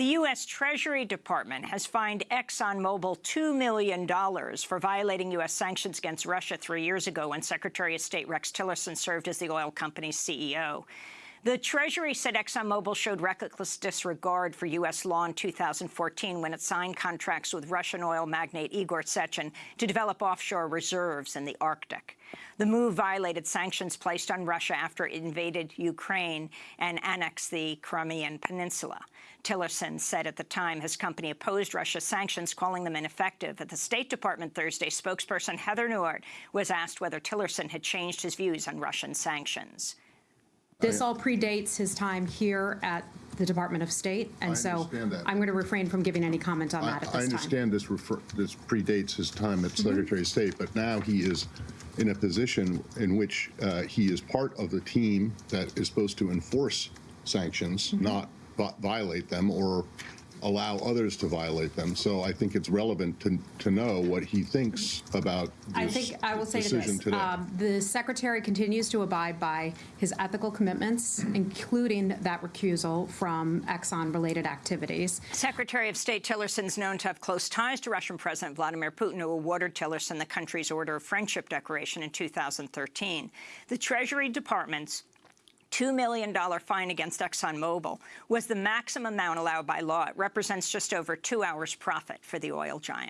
The U.S. Treasury Department has fined ExxonMobil $2 million for violating U.S. sanctions against Russia three years ago when Secretary of State Rex Tillerson served as the oil company's CEO. The Treasury said ExxonMobil showed reckless disregard for U.S. law in 2014 when it signed contracts with Russian oil magnate Igor Sechin to develop offshore reserves in the Arctic. The move violated sanctions placed on Russia after it invaded Ukraine and annexed the Crimean Peninsula. Tillerson said at the time his company opposed Russia's sanctions, calling them ineffective. At the State Department Thursday, spokesperson Heather Nauert was asked whether Tillerson had changed his views on Russian sanctions. This all predates his time here at the Department of State, and I so understand that. I'm going to refrain from giving any comment on I that at I this time. understand this refer, this predates his time Mm-hmm. at Secretary of State, but now he is in a position in which uh, he is part of the team that is supposed to enforce sanctions, Mm-hmm. not violate them or allow others to violate them. So I think it's relevant to, to know what he thinks about I this think I will say to decision this, today. um, the Secretary continues to abide by his ethical commitments, including that recusal from Exxon-related activities. Secretary of State Tillerson is known to have close ties to Russian President Vladimir Putin, who awarded Tillerson the country's Order of Friendship Decoration in 2013. The Treasury Department's $2 million fine against ExxonMobil was the maximum amount allowed by law. It represents just over two hours' profit for the oil giant.